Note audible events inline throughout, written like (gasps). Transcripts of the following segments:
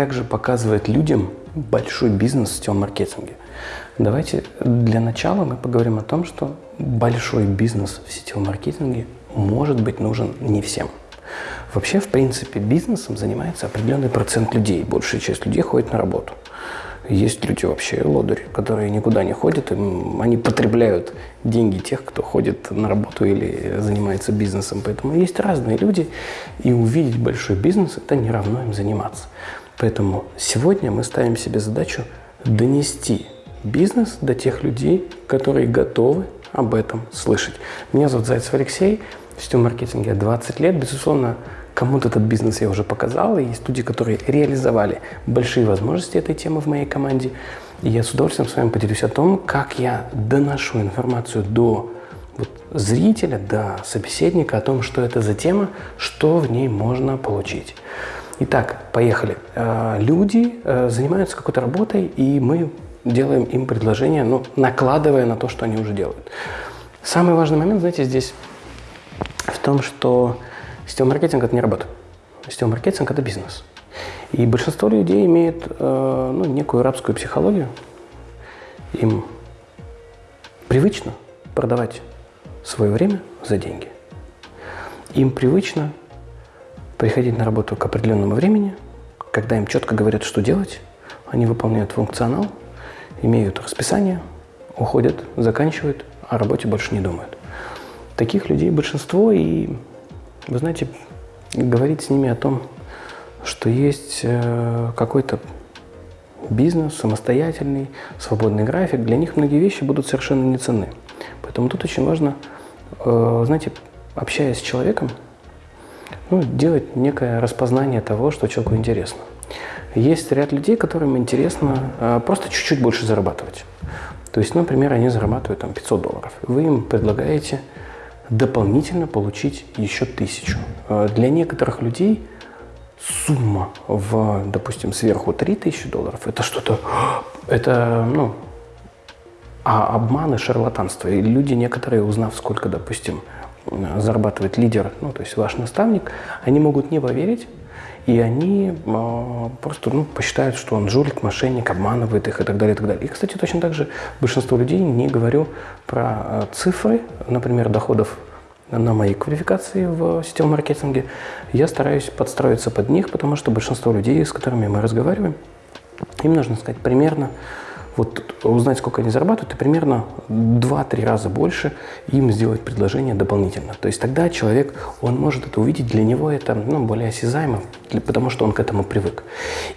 как же показывать людям большой бизнес в сетевом маркетинге? Давайте для начала мы поговорим о том, что большой бизнес в сетевом маркетинге может быть нужен не всем. Вообще, в принципе, бизнесом занимается определенный процент людей. Большая часть людей ходит на работу. Есть люди вообще лодыри, которые никуда не ходят, им, они потребляют деньги тех, кто ходит на работу или занимается бизнесом. Поэтому есть разные люди, и увидеть большой бизнес – это не равно им заниматься. Поэтому сегодня мы ставим себе задачу донести бизнес до тех людей, которые готовы об этом слышать. Меня зовут Зайцев Алексей, в сетевом маркетинге 20 лет. Безусловно, Кому-то этот бизнес я уже показал, и есть люди, которые реализовали большие возможности этой темы в моей команде. И я с удовольствием с вами поделюсь о том, как я доношу информацию до вот, зрителя, до собеседника о том, что это за тема, что в ней можно получить. Итак, поехали. Э, люди э, занимаются какой-то работой, и мы делаем им предложение, ну, накладывая на то, что они уже делают. Самый важный момент, знаете, здесь в том, что Сетевой маркетинг – это не работа. Сетевой маркетинг – это бизнес. И большинство людей имеет э, ну, некую рабскую психологию. Им привычно продавать свое время за деньги. Им привычно приходить на работу к определенному времени, когда им четко говорят, что делать, они выполняют функционал, имеют расписание, уходят, заканчивают, о работе больше не думают. Таких людей большинство, и вы знаете, говорить с ними о том, что есть э, какой-то бизнес, самостоятельный, свободный график, для них многие вещи будут совершенно не ценны. Поэтому тут очень важно, э, знаете, общаясь с человеком, ну, делать некое распознание того, что человеку интересно. Есть ряд людей, которым интересно э, просто чуть-чуть больше зарабатывать. То есть, например, они зарабатывают там 500 долларов. Вы им предлагаете дополнительно получить еще тысячу. Э, для некоторых людей сумма в, допустим, сверху 3000 долларов, это что-то, (gasps) это, ну, а и шарлатанство. И люди некоторые, узнав, сколько, допустим, зарабатывает лидер, ну, то есть ваш наставник, они могут не поверить, и они э, просто ну, посчитают, что он жулик, мошенник, обманывает их и так далее, и так далее. И, кстати, точно так же большинство людей, не говорю про э, цифры, например, доходов на моей квалификации в сетевом маркетинге, я стараюсь подстроиться под них, потому что большинство людей, с которыми мы разговариваем, им нужно сказать примерно вот узнать, сколько они зарабатывают, и примерно 2-3 раза больше им сделать предложение дополнительно. То есть тогда человек, он может это увидеть, для него это ну, более осязаемо, потому что он к этому привык.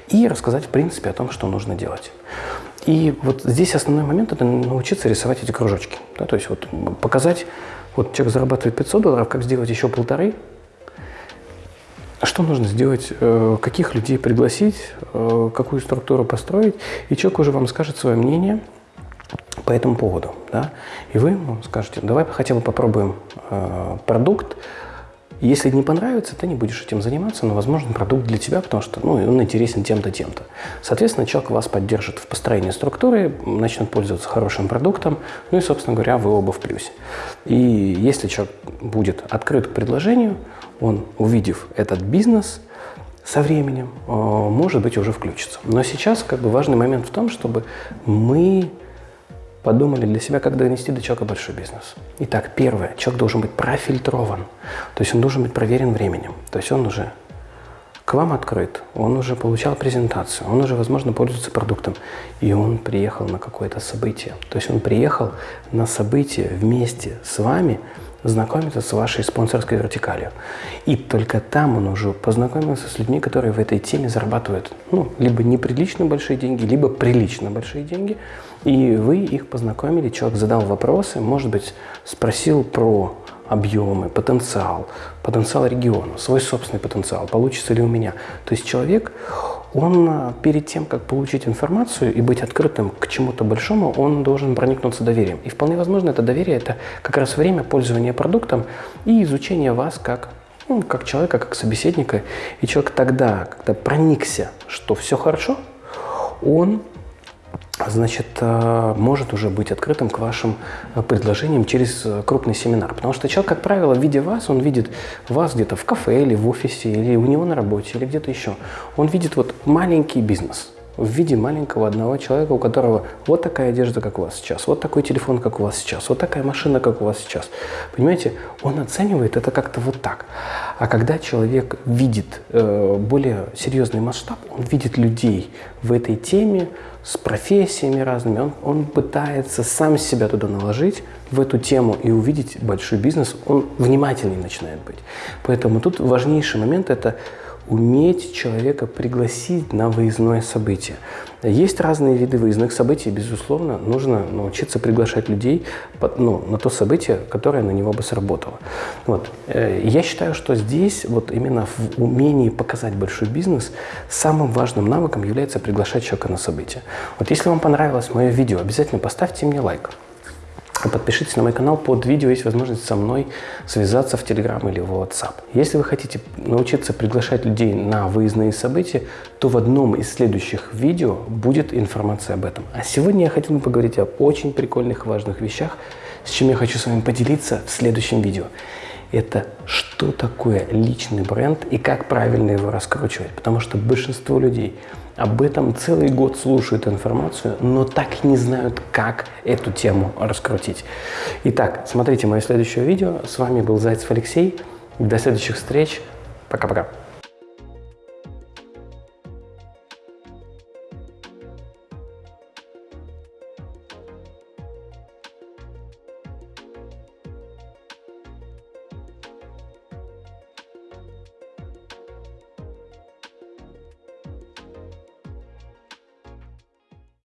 И рассказать, в принципе, о том, что нужно делать. И вот здесь основной момент – это научиться рисовать эти кружочки. Да, то есть вот показать, вот человек зарабатывает 500 долларов, как сделать еще полторы – что нужно сделать, э, каких людей пригласить, э, какую структуру построить, и человек уже вам скажет свое мнение по этому поводу. Да? И вы скажете, давай хотя бы попробуем э, продукт, если не понравится, ты не будешь этим заниматься, но, возможно, продукт для тебя, потому что ну, он интересен тем-то, тем-то. Соответственно, человек вас поддержит в построении структуры, начнет пользоваться хорошим продуктом, ну и, собственно говоря, вы оба в плюсе. И если человек будет открыт к предложению, он, увидев этот бизнес, со временем, э, может быть, уже включится. Но сейчас как бы важный момент в том, чтобы мы подумали для себя, как донести до человека большой бизнес. Итак, первое, человек должен быть профильтрован, то есть он должен быть проверен временем, то есть он уже вам открыт, он уже получал презентацию, он уже, возможно, пользуется продуктом, и он приехал на какое-то событие. То есть он приехал на событие вместе с вами, знакомиться с вашей спонсорской вертикалью. И только там он уже познакомился с людьми, которые в этой теме зарабатывают ну, либо неприлично большие деньги, либо прилично большие деньги. И вы их познакомили, человек задал вопросы, может быть, спросил про объемы, потенциал, потенциал региона, свой собственный потенциал, получится ли у меня. То есть человек, он а, перед тем, как получить информацию и быть открытым к чему-то большому, он должен проникнуться доверием. И вполне возможно, это доверие – это как раз время пользования продуктом и изучения вас как, ну, как человека, как собеседника. И человек тогда, когда проникся, что все хорошо, он значит, э, может уже быть открытым к вашим э, предложениям через э, крупный семинар. Потому что человек, как правило, видя вас, он видит вас где-то в кафе или в офисе, или у него на работе, или где-то еще. Он видит вот маленький бизнес в виде маленького одного человека, у которого вот такая одежда, как у вас сейчас, вот такой телефон, как у вас сейчас, вот такая машина, как у вас сейчас. Понимаете, он оценивает это как-то вот так. А когда человек видит э, более серьезный масштаб, он видит людей в этой теме, с профессиями разными, он, он пытается сам себя туда наложить, в эту тему и увидеть большой бизнес, он внимательнее начинает быть. Поэтому тут важнейший момент – это уметь человека пригласить на выездное событие. Есть разные виды выездных событий, безусловно, нужно научиться приглашать людей ну, на то событие, которое на него бы сработало. Вот. Э, я считаю, что здесь вот именно в умении показать большой бизнес самым важным навыком является приглашать человека на событие. Вот если вам понравилось мое видео, обязательно поставьте мне лайк. Подпишитесь на мой канал, под видео есть возможность со мной связаться в Telegram или в WhatsApp. Если вы хотите научиться приглашать людей на выездные события, то в одном из следующих видео будет информация об этом. А сегодня я хотел бы поговорить об очень прикольных важных вещах, с чем я хочу с вами поделиться в следующем видео. Это что такое личный бренд и как правильно его раскручивать. Потому что большинство людей – об этом целый год слушают информацию, но так не знают, как эту тему раскрутить. Итак, смотрите мое следующее видео. С вами был Зайцев Алексей. До следующих встреч. Пока-пока.